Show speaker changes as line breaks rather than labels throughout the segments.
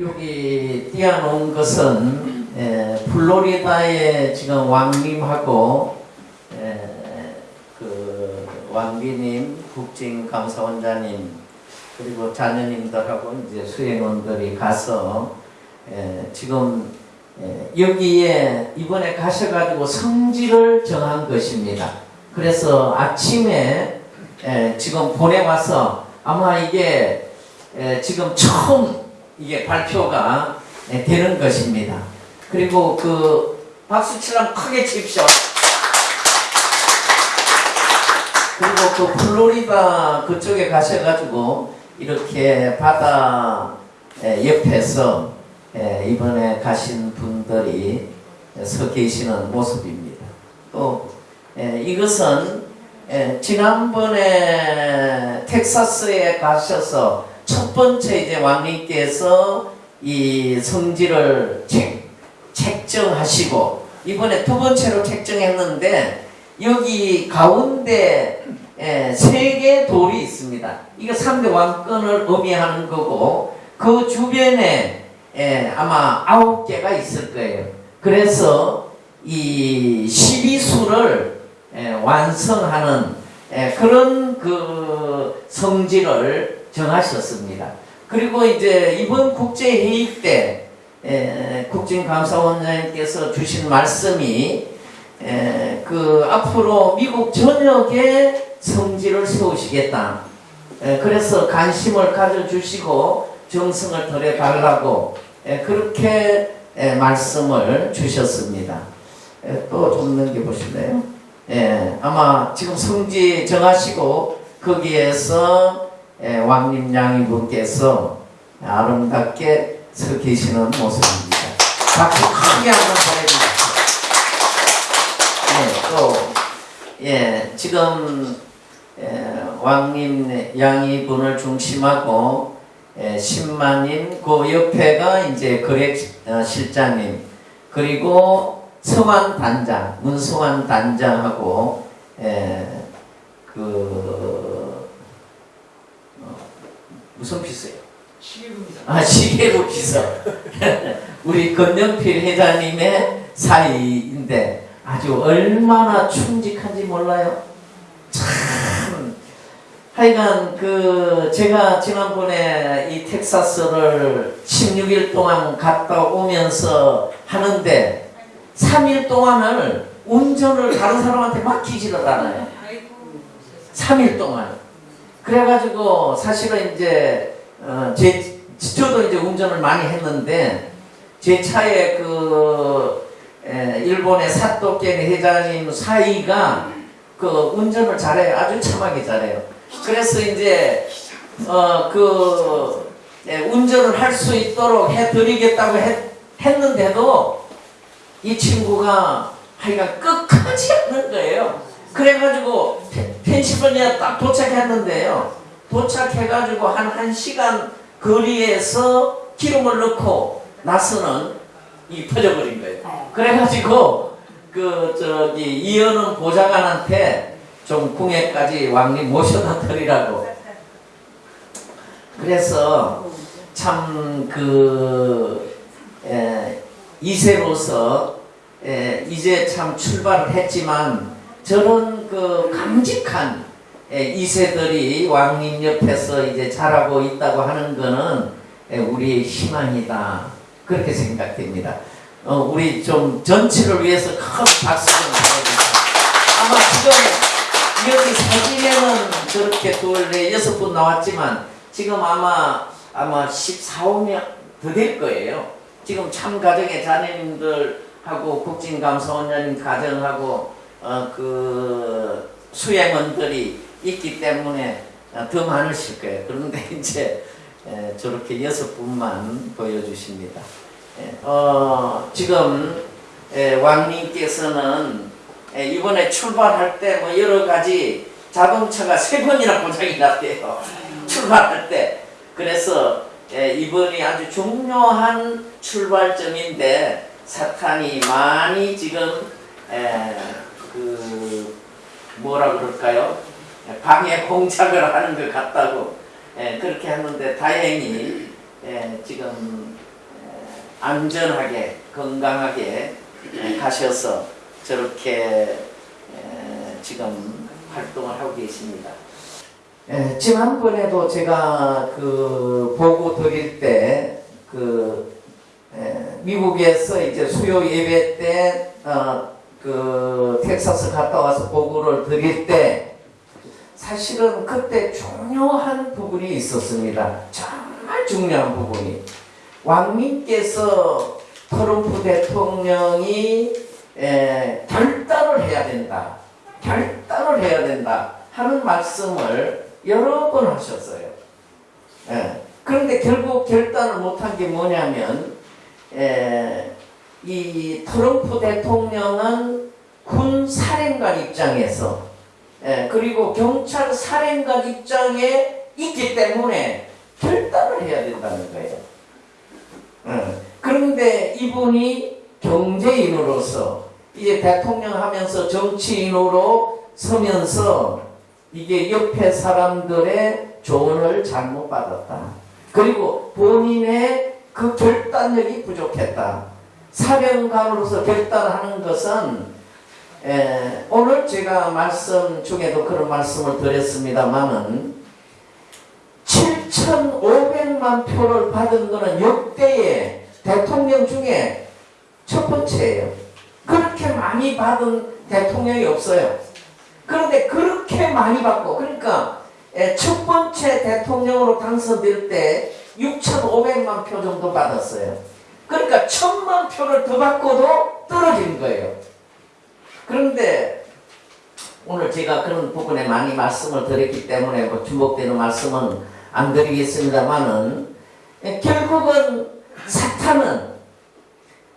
여기 띄어놓은 것은 에, 플로리다에 지금 왕님하고 에, 그 왕비님, 국진 감사원장님 그리고 자녀님들하고 이제 수행원들이 가서 에, 지금 에, 여기에 이번에 가셔가지고 성지를 정한 것입니다. 그래서 아침에 에, 지금 보내와서 아마 이게 에, 지금 처음 이게 발표가 에, 되는 것입니다. 그리고 그 박수 치려면 크게 칩시오. 그리고 그 플로리다 그쪽에 가셔가지고 이렇게 바다 에, 옆에서 에, 이번에 가신 분들이 서 계시는 모습입니다. 또 에, 이것은 에, 지난번에 텍사스에 가셔서 첫 번째 이제 왕님께서 이 성지를 책, 책정하시고 이번에 두 번째로 책정했는데 여기 가운데 세 개 돌이 있습니다. 이거 3대 왕권을 의미하는 거고 그 주변에 에, 아마 아홉 개가 있을 거예요. 그래서 이 12수를 완성하는 에, 그런 그 성지를 정하셨습니다. 그리고 이제 이번 국제회의 때 에, 국진감사원장님께서 주신 말씀이 에, 그 앞으로 미국 전역에 성지를 세우시겠다. 에, 그래서 관심을 가져주시고 정성을 들여달라고 에, 그렇게 에, 말씀을 주셨습니다. 또좀 넘겨보실래요? 예, 아마 지금 성지 정하시고 거기에서 예, 왕님 양이분께서 아름답게 서 계시는 모습입니다. 박수 크게 한번 보내주십시오. 예, 또, 예, 지금, 예, 왕님 양이 분을 중심하고, 예, 신마님, 그 옆에가 이제 거래 어, 실장님, 그리고 성환 단장, 문성환 단장하고, 예, 그, 어, 무슨 피서요?
시계입니다.
아, 시계로 비서. 우리 건영필 회장님의 사이인데 아주 얼마나 충직한지 몰라요. 참. 하여간 그 제가 지난번에 이 텍사스를 16일 동안 갔다 오면서 하는데 3일 동안을 운전을 다른 사람한테 맡기지를 않아요. 3일 동안. 그래가지고 사실은 이제 어, 제, 저도 이제 운전을 많이 했는데, 제 차에 그, 에, 일본의 사토케 회장님 사이가 그 운전을 잘해요. 아주 참하게 잘해요. 그래서 이제, 어, 그, 에, 운전을 할 수 있도록 해드리겠다고 했, 했는데도 이 친구가 하여간 끝까지 하는 거예요. 그래가지고 펜실베니아 딱 도착했는데요. 도착해가지고 한 1시간 거리에서 기름을 넣고 나서는 이 퍼져버린 거예요. 그래가지고 그 저기 이현은 보좌관한테 좀 궁예까지 왕님 모셔다 드리라고. 그래서 참그 이세로서 에, 이제 참 출발을 했지만 저런 그 강직한 예, 이세들이 왕님 옆에서 이제 자라고 있다고 하는 거는 예, 우리의 희망이다. 그렇게 생각됩니다. 어, 우리 좀 전체를 위해서 큰 박수 좀 보내주세요. 아마 지금 여기 사진에는 저렇게 둘, 넷, 여섯 분 나왔지만 지금 아마 아마 14, 5명 더 될 거예요. 지금 참 가정의 자녀님들하고 국진감사원장님 가정하고 어, 그 수행원들이 있기 때문에 더 많으실 거예요. 그런데 이제 저렇게 여섯 분만 보여주십니다. 어, 지금 왕님께서는 이번에 출발할 때 뭐 여러 가지 자동차가 세 번이나 고장이 났대요. 출발할 때. 그래서 이번이 아주 중요한 출발점인데 사탄이 많이 지금 그 뭐라 그럴까요? 방해 공작을 하는 것 같다고 예, 그렇게 하는데 다행히 예, 지금 안전하게 건강하게 에, 가셔서 저렇게 에, 지금 활동을 하고 계십니다. 에, 지난번에도 제가 그 보고 드릴 때그 미국에서 이제 수요 예배 때 어, 그 텍사스 갔다 와서 보고를 드릴 때 사실은 그때 중요한 부분이 있었습니다. 정말 중요한 부분이 왕님께서 트럼프 대통령이 에, 결단을 해야 된다. 결단을 해야 된다. 하는 말씀을 여러 번 하셨어요. 예. 그런데 결국 결단을 못한 게 뭐냐면 에, 이 트럼프 대통령은 군 사령관 입장에서 에, 그리고 경찰 사령관 입장에 있기 때문에 결단을 해야 된다는 거예요. 예. 그런데 이분이 경제인으로서 이제 대통령 하면서 정치인으로 서면서 이게 옆에 사람들의 조언을 잘못 받았다. 그리고 본인의 그 결단력이 부족했다. 사령관으로서 결단하는 것은 에, 오늘 제가 말씀 중에도 그런 말씀을 드렸습니다만은 7,500만 표를 받은 것은 역대의 대통령 중에 첫 번째예요. 그렇게 많이 받은 대통령이 없어요. 그런데 그렇게 많이 받고 그러니까 에, 첫 번째 대통령으로 당선될 때 6,500만 표 정도 받았어요. 그러니까 천만 표를 더 받고도 떨어진 거예요. 그런데 오늘 제가 그런 부분에 많이 말씀을 드렸기 때문에 뭐 중복되는 말씀은 안 드리겠습니다만은 결국은 사탄은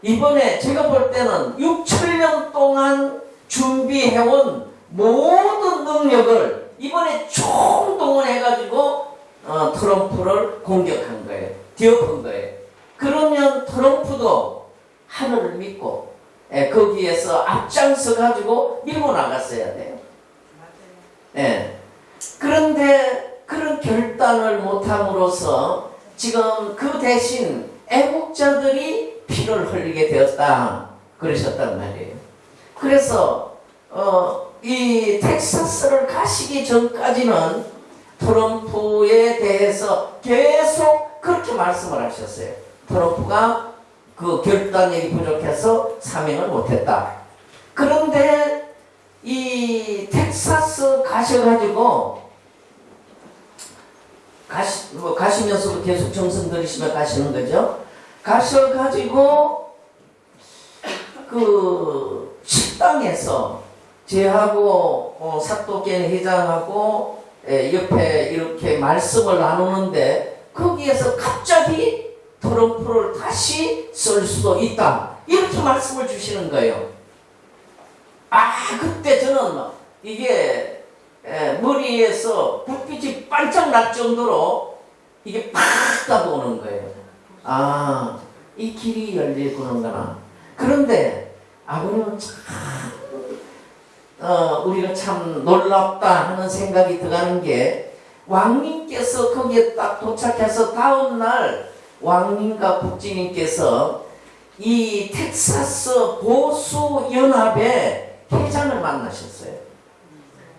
이번에 제가 볼 때는 6천년 동안 준비해온 모든 능력을 이번에 총동원해가지고 어, 트럼프를 공격한 거예요. 뒤엎은 거예요. 그러면 트럼프도 하늘을 믿고 예, 거기에서 앞장서 가지고 밀고 나갔어야 돼요. 예. 그런데 그런 결단을 못함으로써 지금 그 대신 애국자들이 피를 흘리게 되었다 그러셨단 말이에요. 그래서 어, 이 텍사스를 가시기 전까지는 트럼프에 대해서 계속 그렇게 말씀을 하셨어요. 트럼프가 그 결단력이 부족해서 사명을 못했다. 그런데 이 텍사스 가셔가지고 가시, 뭐 가시면서도 계속 정성 들이시며 가시는 거죠. 가셔가지고 그 식당에서 제하고 어, 사또견 회장하고 에, 옆에 이렇게 말씀을 나누는데 거기에서 갑자기 트럼프를 다시 쓸 수도 있다. 이렇게 말씀을 주시는 거예요. 아 그때 저는 이게 에, 머리에서 불빛이 반짝 날 정도로 이게 팍 따보는 거예요. 아, 이 길이 열리구나. 그런데 아버님은 참, 어, 우리가 참 놀랍다 하는 생각이 들어가는 게 왕님께서 거기에 딱 도착해서 다음날 왕님과 국진님께서 이 텍사스 보수연합의 회장을 만나셨어요.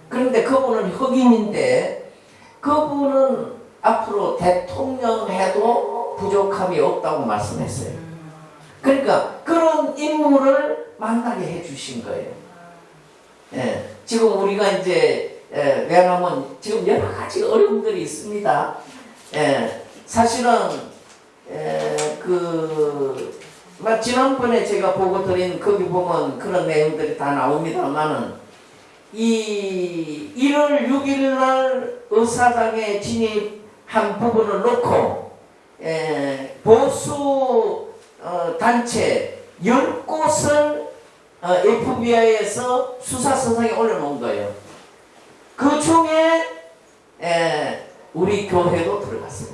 그런데 그분은 흑인인데 그분은 앞으로 대통령 해도 부족함이 없다고 말씀했어요. 그러니까 그런 인물을 만나게 해주신 거예요. 예, 지금 우리가 이제 예, 왜냐하면 지금 여러 가지 어려움들이 있습니다. 예, 사실은 예, 그 막 지난번에 제가 보고 드린 거기 보면 그런 내용들이 다 나옵니다만은 이 1월 6일 날 의사당에 진입한 부분을 놓고 에, 보수 어, 단체 10곳을 어, FBI에서 수사 선상에 올려놓은 거예요. 그 중에 에, 우리 교회도 들어갔어요.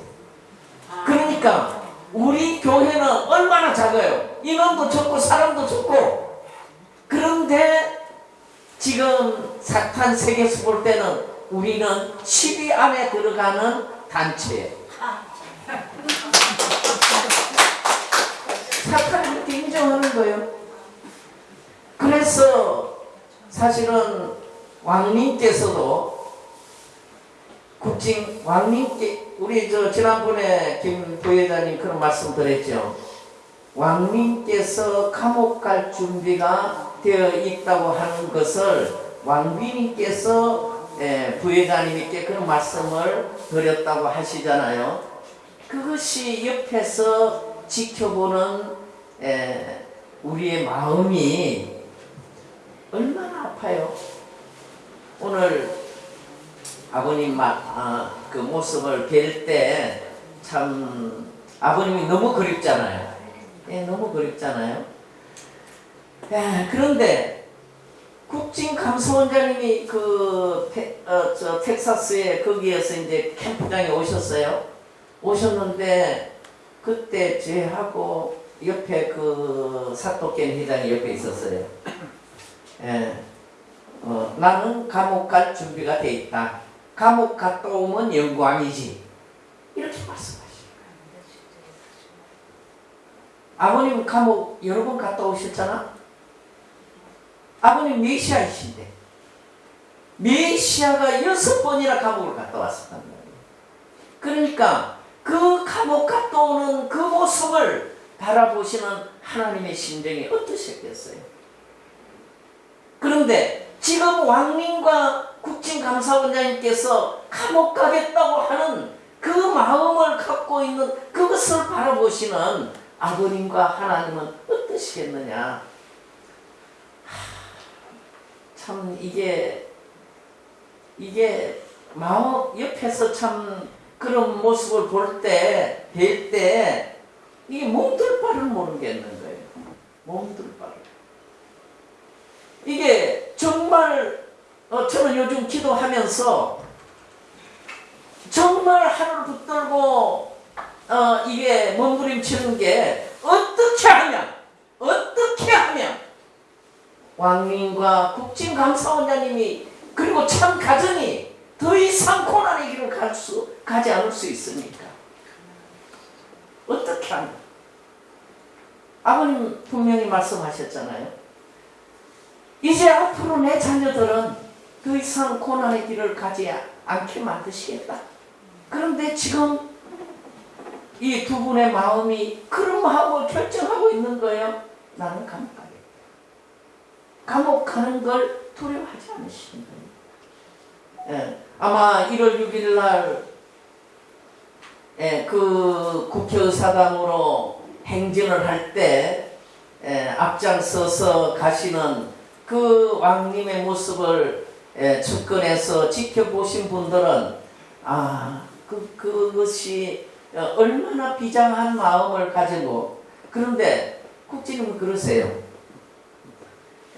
그러니까 우리 교회는 얼마나 작아요. 인원도 적고 사람도 적고 그런데 지금 사탄 세계에서 볼 때는 우리는 10위 안에 들어가는 단체예요. 인정하는 거예요. 그래서 사실은 왕님께서도 국진 왕님께 우리 저 지난번에 김 부회장님 그런 말씀 드렸죠. 왕님께서 감옥 갈 준비가 되어 있다고 하는 것을 왕비님께서 예, 부회장님께 그런 말씀을 드렸다고 하시잖아요. 그것이 옆에서 지켜보는 에, 우리의 마음이 얼마나 아파요. 오늘 아버님 마, 아, 그 모습을 뵐 때 참 아버님이 너무 그립잖아요. 예, 너무 그립잖아요. 야, 그런데 국진 감사원장님이 그 테, 어, 저 텍사스에 거기에서 이제 캠프장에 오셨어요. 오셨는데 그때 제하고 옆에 그 사토켄 회장이 옆에 있었어요. 예. 어, 나는 감옥 갈 준비가 돼 있다. 감옥 갔다 오면 영광이지. 이렇게 말씀하시는 아버님 감옥 여러 번 갔다 오셨잖아? 아버님 메시아이신데 메시아가 여섯 번이나 감옥을 갔다 왔었단 말이에요. 그러니까 그 감옥 갔다 오는 그 모습을 바라보시는 하나님의 심정이 어떠셨겠어요? 그런데 지금 왕님과 국진감사원장님께서 감옥 가겠다고 하는 그 마음을 갖고 있는 그것을 바라보시는 아버님과 하나님은 어떠시겠느냐? 하, 참 이게 이게 마음 옆에서 참 그런 모습을 볼 때, 뵐 때, 이게 몸둘 바를 모르겠는 거예요. 몸둘 바를. 이게 정말, 어, 저는 요즘 기도하면서 정말 하늘을 붙들고, 어, 이게 몸부림치는 게 어떻게 하면, 어떻게 하면, 왕님과 국진감사원장님이, 그리고 참 가정이 더 이상 고난의 길을 갈 수, 가지 않을 수 있습니까? 어떻게 하면? 아버님 분명히 말씀하셨잖아요. 이제 앞으로 내 자녀들은 더 이상 고난의 길을 가지 않게 만드시겠다. 그런데 지금 이 두 분의 마음이 그런 마음을 결정하고 있는 거예요. 나는 감옥 가겠다. 감옥 가는 걸 두려워하지 않으시는 거예요. 예, 아마 1월 6일 날, 예, 그 국회의사당으로 행진을 할 때, 예, 앞장서서 가시는 그 왕님의 모습을 예, 측근에서 지켜보신 분들은, 아, 그, 그것이 어, 얼마나 비장한 마음을 가지고, 그런데 국진님은 그러세요.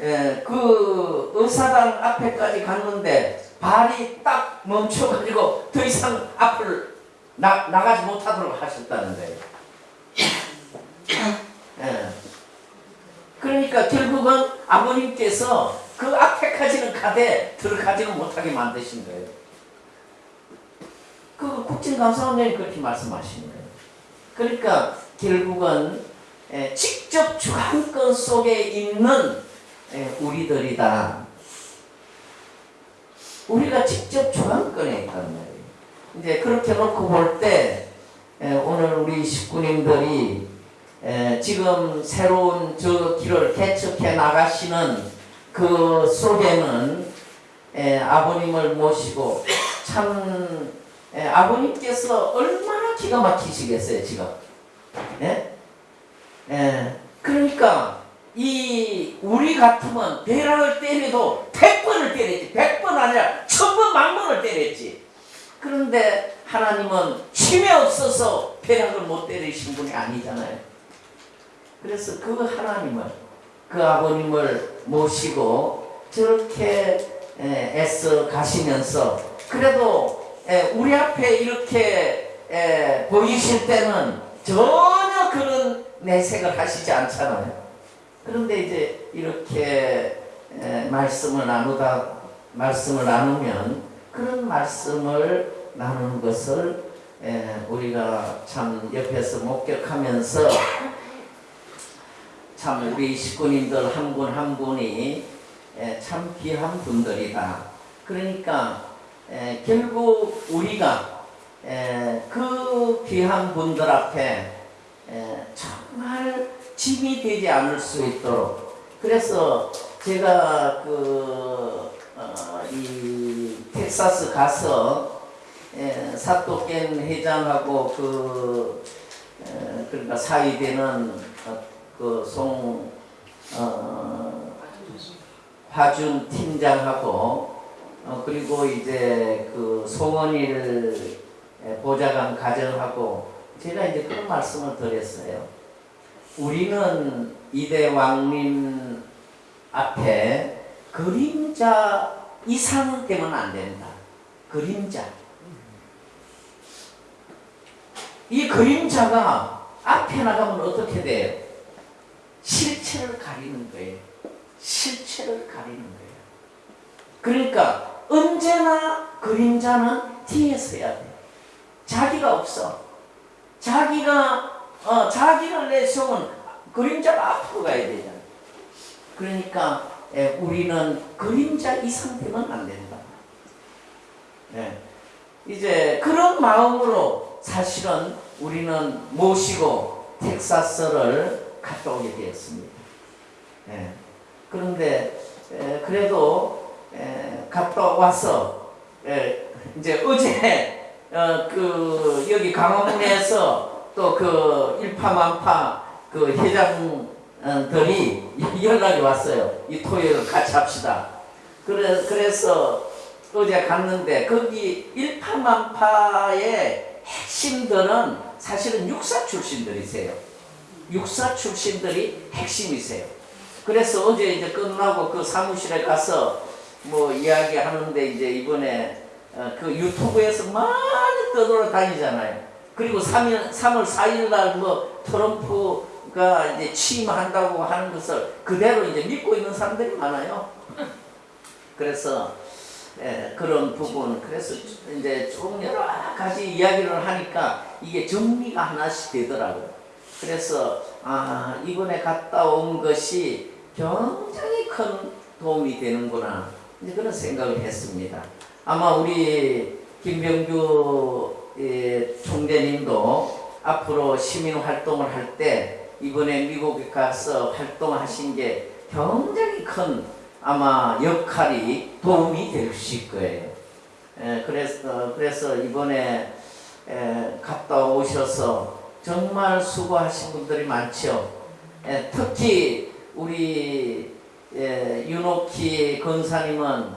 예, 그 의사당 앞에까지 갔는데, 발이 딱 멈춰가지고 더 이상 앞을 나, 나가지 못하도록 하셨다는 거예요. 예. 그러니까 결국은 아버님께서 그 앞에까지는 가되 들어가지는 못하게 만드신 거예요. 그 국진감사원장이 그렇게 말씀하신 거예요. 그러니까 결국은 예, 직접 주관권 속에 있는 예, 우리들이다. 우리가 직접 주관권에 있단 말이에요. 이제 그렇게 놓고 볼 때 오늘 우리 식구님들이 에, 지금 새로운 저 길을 개척해 나가시는 그 속에는 에, 아버님을 모시고 참 에, 아버님께서 얼마나 기가 막히시겠어요 지금. 예? 예. 그러니까 이 우리 같으면 벼락을 때려도 백 번을 때렸지 백번 아니라 천번 만번을 때렸지 그런데 하나님은 힘이 없어서 벼락을 못 때리신 분이 아니잖아요 그래서 그 하나님을 그 아버님을 모시고 저렇게 애써 가시면서 그래도 우리 앞에 이렇게 보이실 때는 전혀 그런 내색을 하시지 않잖아요. 그런데 이제 이렇게 말씀을 나누다 말씀을 나누면 그런 말씀을 나누는 것을 우리가 참 옆에서 목격하면서 참 우리 식구님들 한 분한 분이 에, 참 귀한 분들이다. 그러니까 에, 결국 우리가 에, 그 귀한 분들 앞에 에, 정말 짐이 되지 않을 수 있도록 그래서 제가 그, 어, 이 텍사스 가서 에, 사또겐 회장하고 그 에, 그러니까 사위되는 어, 그송 어, 화준 팀장하고 어, 그리고 이제 그 송원일 보좌관 가정하고 제가 이제 그런 말씀을 드렸어요. 우리는 이대 왕님 앞에 그림자 이상 되면 안 된다. 그림자. 이 그림자가 앞에 나가면 어떻게 돼요? 실체를 가리는 거예요. 실체를 가리는 거예요. 그러니까 언제나 그림자는 뒤에 서야 돼. 자기가 없어. 자기가 어, 자기를 내세우면 그림자가 앞으로 가야 되잖아. 그러니까 예, 우리는 그림자 이상 되면 안 된다. 예. 이제 그런 마음으로 사실은 우리는 모시고 텍사스를 갔다 오게 되었습니다. 예. 그런데 에, 그래도 에, 갔다 와서 에, 이제 어제 어, 그 여기 강화문에서 또 그 일파만파 그 회장들이 연락이 왔어요. 이 토요일 같이 합시다. 그래 그래서 어제 갔는데 거기 일파만파의 핵심들은 사실은 육사 출신들이세요. 육사 출신들이 핵심이세요. 그래서 어제 이제 끝나고 그 사무실에 가서 뭐 이야기하는데 이제 이번에 어, 그 유튜브에서 많이 떠돌아다니잖아요. 그리고 3일, 3월 4일 날 뭐 트럼프가 이제 취임한다고 하는 것을 그대로 이제 믿고 있는 사람들이 많아요. 그래서 예, 그런 부분 그래서 이제 좀 여러 가지 이야기를 하니까 이게 정리가 하나씩 되더라고요. 그래서 아 이번에 갔다 온 것이 굉장히 큰 도움이 되는구나 그런 생각을 했습니다. 아마 우리 김병규 예, 총재님도 앞으로 시민 활동을 할 때 이번에 미국에 가서 활동하신 게 굉장히 큰 아마 역할이 도움이 되실 거예요. 에, 그래서 그래서 이번에 에, 갔다 오셔서 정말 수고하신 분들이 많죠. 에, 특히 우리 에, 윤옥희 권사님은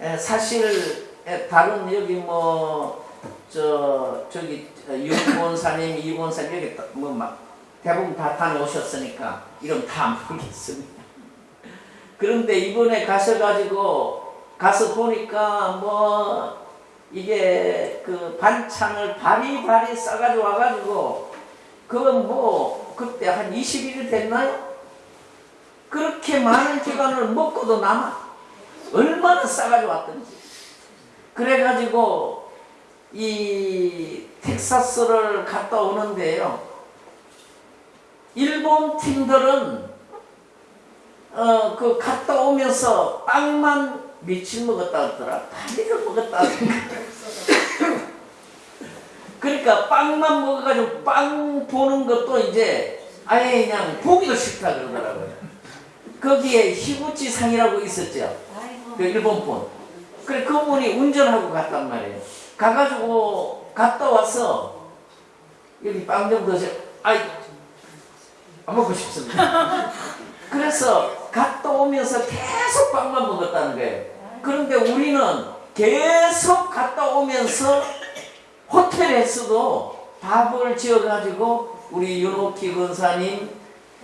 에, 사실 에, 다른 여기 뭐 저 저기 윤 권사님, 이 권사님 여기 뭐 막 대부분 다 다녀오셨으니까 이름 다 모르겠습니다. 그런데 이번에 가셔가지고 가서 보니까 뭐 이게 그 반찬을 바리바리 싸가지고 와가지고 그건 뭐 그때 한 20일 됐나요? 그렇게 많은 기간을 먹고도 남아. 얼마나 싸가지고 왔던지. 그래가지고 이 텍사스를 갔다 오는데요. 일본 팀들은 어, 그 갔다 오면서 빵만 며칠 먹었다 하더라. 다리를 먹었다 하더라. 그러니까 빵만 먹어가지고 빵 보는 것도 이제 아예 그냥 보기도 싫다 그러더라고요. 거기에 히구치 상이라고 있었죠. 그 일본 분. 그래 그분이 운전하고 갔단 말이에요. 가가지고 갔다 와서 여기 빵 좀 드세요. 아이 안 먹고 싶습니다. 그래서 갔다 오면서 계속 빵만 먹었다는 거예요. 그런데 우리는 계속 갔다 오면서 호텔에서도 밥을 지어가지고 우리 윤옥희 권사님,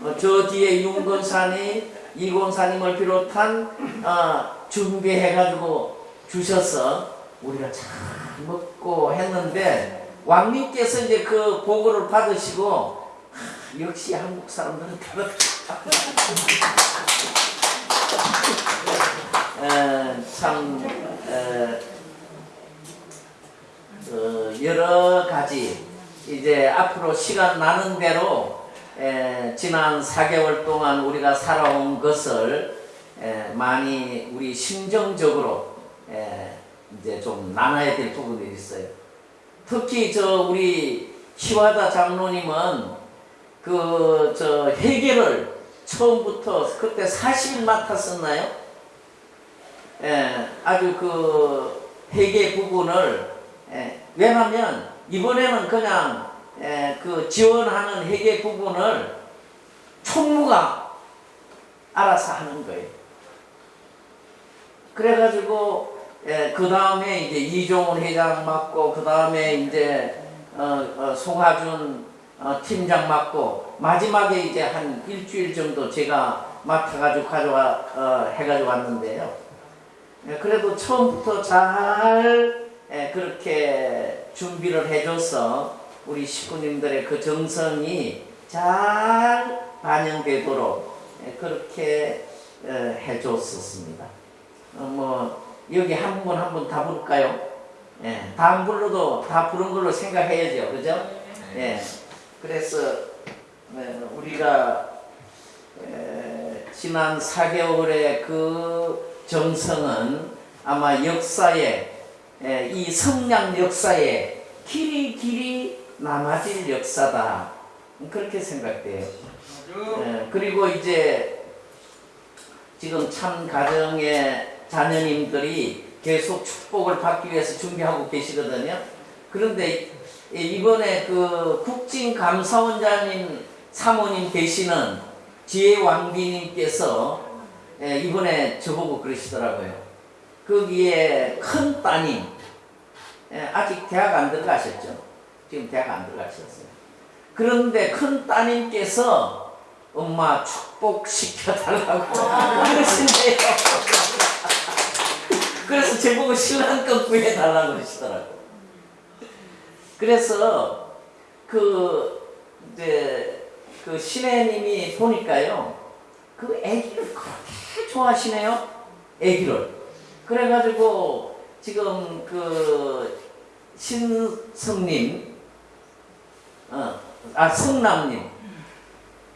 어, 저 뒤에 윤 권사님, 이 권사님을 비롯한 어, 준비해가지고 주셔서 우리가 잘 먹고 했는데 왕님께서 이제 그 보고를 받으시고 하, 역시 한국 사람들은 다르다. 에, 참 에, 어, 여러 가지 이제 앞으로 시간 나는 대로 에, 지난 4개월 동안 우리가 살아온 것을 에, 많이 우리 심정적으로 에, 이제 좀 나눠야 될 부분이 있어요. 특히 저 우리 키와다 장로님은 그 저 회계를 처음부터 그때 40일 맡았었나요? 예, 아주 그 회계 부분을 예, 왜냐하면 이번에는 그냥 예, 그 지원하는 회계 부분을 총무가 알아서 하는 거예요. 그래가지고 예, 그 다음에 이제 이종훈 회장 맡고 그 다음에 이제 어, 어, 송하준 어, 팀장 맡고 마지막에 이제 한 일주일 정도 제가 맡아가지고 가져와 어, 해가지고 왔는데요. 예, 그래도 처음부터 잘 예, 그렇게 준비를 해줘서 우리 식구님들의 그 정성이 잘 반영되도록 예, 그렇게 어, 해줬었습니다. 어, 뭐 여기 한 분 한 분 다 부를까요? 예, 다안 불러도 다 부른 걸로 생각해야죠, 그죠? 예, 그래서 네, 우리가 에, 지난 4개월의 그 정성은 아마 역사에 에, 이 성량 역사에 길이 길이 남아질 역사다 그렇게 생각돼요. 에, 그리고 이제 지금 참 가정의 자녀님들이 계속 축복을 받기 위해서 준비하고 계시거든요. 그런데 이번에 그 국진 감사원장님 사모님 되시는 지혜 왕비님께서 예, 이번에 저보고 그러시더라고요. 거기에 큰 따님 예, 아직 대학 안 들어가셨죠? 지금 대학 안 들어가셨어요. 그런데 큰 따님께서 엄마 축복시켜 달라고 그러신대요. 그래서 제보고 신랑껏 구해달라고 그러시더라고요. 그래서 그 이제 그 신혜님이 보니까요 그 아기를 그렇게 좋아하시네요 아기를. 그래가지고 지금 그 신성님 어 아 성남님.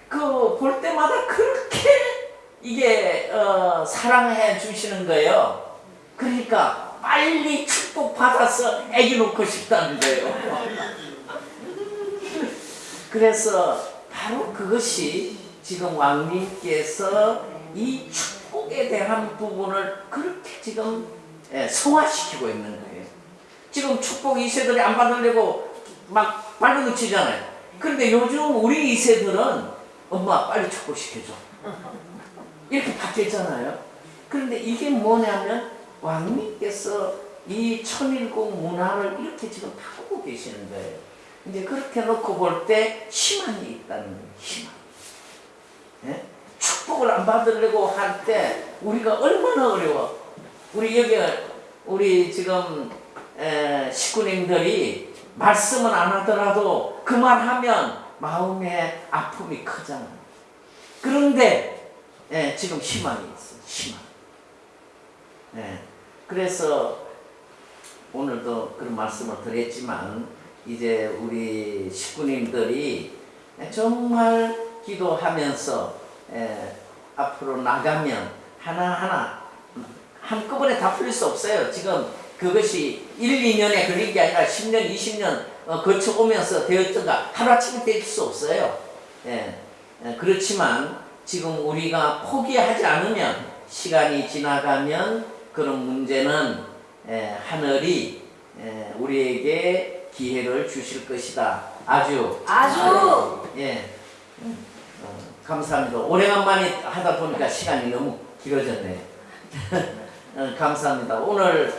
그 볼 때마다 그렇게 이게 어, 사랑해 주시는 거예요. 그러니까 빨리 축복 받아서 아기 놓고 싶다는 거예요. 그래서 바로 그것이 지금 왕님께서 이 축복에 대한 부분을 그렇게 지금 예, 성화시키고 있는 거예요. 지금 축복 2세들이 안 받으려고 막 발버둥치잖아요. 그런데 요즘 우리 2세들은 엄마 빨리 축복시켜줘. 이렇게 바뀌었잖아요. 그런데 이게 뭐냐면 왕님께서 이 천일국 문화를 이렇게 지금 바꾸고 계시는 거예요. 이제 그렇게 놓고 볼 때 희망이 있다는 거예요. 희망. 예? 축복을 안 받으려고 할 때 우리가 얼마나 어려워. 우리 여기 우리 지금 에, 식구님들이 말씀은 안 하더라도 그만하면 마음의 아픔이 크잖아. 그런데 예, 지금 희망이 있어. 희망. 예. 그래서 오늘도 그런 말씀을 드렸지만 이제 우리 식구님들이 정말 기도하면서 에, 앞으로 나가면 하나하나 한꺼번에 다 풀릴 수 없어요. 지금 그것이 1, 2년에 걸린 게 아니라 10년, 20년 어, 거쳐오면서 되었던가 하루아침에 될수 없어요. 예, 예, 그렇지만 지금 우리가 포기하지 않으면 시간이 지나가면 그런 문제는 에, 하늘이 에, 우리에게 기회를 주실 것이다. 아주
아주
예 어, 감사합니다. 오래간만에 하다 보니까 시간이 너무 길어졌네요. 어, 감사합니다. 오늘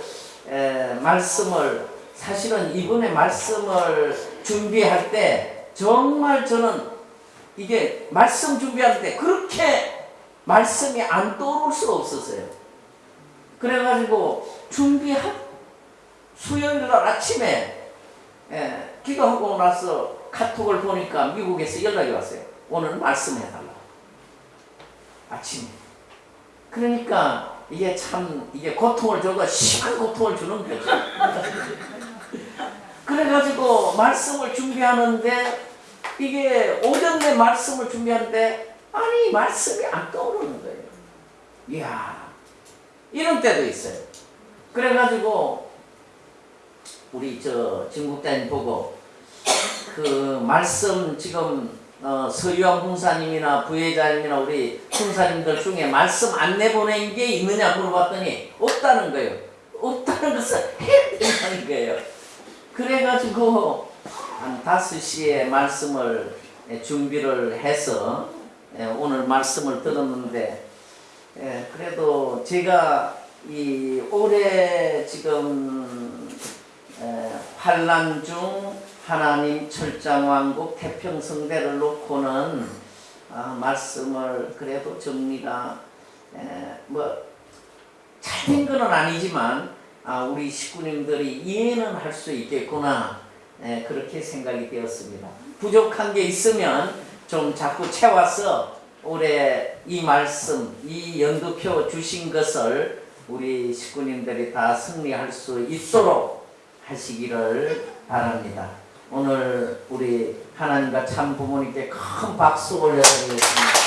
에, 말씀을 사실은 이번에 말씀을 준비할 때 정말 저는 이게 말씀 준비할 때 그렇게 말씀이 안 떠오를 수가 없었어요. 그래가지고 준비한 수요일 날 아침에 예, 기도하고 나서 카톡을 보니까 미국에서 연락이 왔어요. 오늘 말씀해달라. 아침에. 그러니까 이게 참 이게 고통을 줘도 심한 고통을 주는 거죠. 그래가지고 말씀을 준비하는데 이게 오전 내 말씀을 준비하는데 아니 말씀이 안 떠오르는 거예요. 이야 이런 때도 있어요. 그래가지고 우리 저 진국장님 보고 그 말씀 지금 어, 서유한 공사님이나 부회장님이나 우리 총사님들 중에 말씀 안 내 보낸 게 있느냐 물어봤더니 없다는 거예요. 없다는 것을 해야 거예요. 그래가지고 한 5시에 말씀을 예, 준비를 해서 예, 오늘 말씀을 들었는데 예, 그래도 제가 이 올해 지금 에, 환란 중 하나님 철장왕국 태평성대를 놓고는 아, 말씀을 그래도 정리가 뭐 잘된 건 아니지만 아, 우리 식구님들이 이해는 할 수 있겠구나 에, 그렇게 생각이 되었습니다. 부족한 게 있으면 좀 자꾸 채워서 올해 이 말씀, 이 연두표 주신 것을 우리 식구님들이 다 승리할 수 있도록 하시기를 바랍니다. 오늘 우리 하나님과 참 부모님께 큰 박수 올려드리겠습니다.